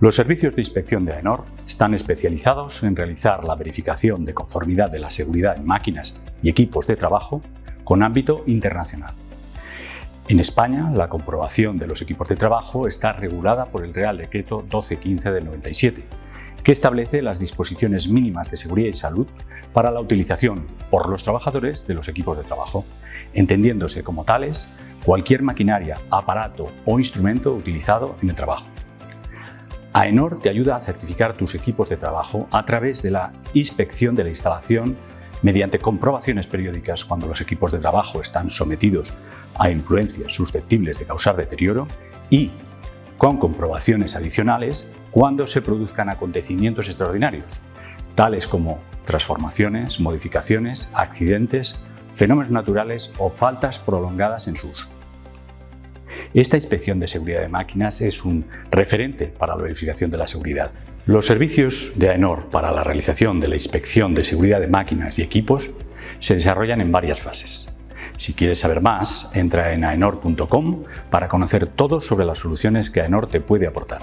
Los servicios de inspección de AENOR están especializados en realizar la verificación de conformidad de la seguridad en máquinas y equipos de trabajo con ámbito internacional. En España, la comprobación de los equipos de trabajo está regulada por el Real Decreto 1215 del 97, que establece las disposiciones mínimas de seguridad y salud para la utilización por los trabajadores de los equipos de trabajo, entendiéndose como tales cualquier maquinaria, aparato o instrumento utilizado en el trabajo. AENOR te ayuda a certificar tus equipos de trabajo a través de la inspección de la instalación mediante comprobaciones periódicas cuando los equipos de trabajo están sometidos a influencias susceptibles de causar deterioro y con comprobaciones adicionales cuando se produzcan acontecimientos extraordinarios, tales como transformaciones, modificaciones, accidentes, fenómenos naturales o faltas prolongadas en su uso. Esta inspección de seguridad de máquinas es un referente para la verificación de la seguridad. Los servicios de AENOR para la realización de la inspección de seguridad de máquinas y equipos se desarrollan en varias fases. Si quieres saber más, entra en aenor.com para conocer todo sobre las soluciones que AENOR te puede aportar.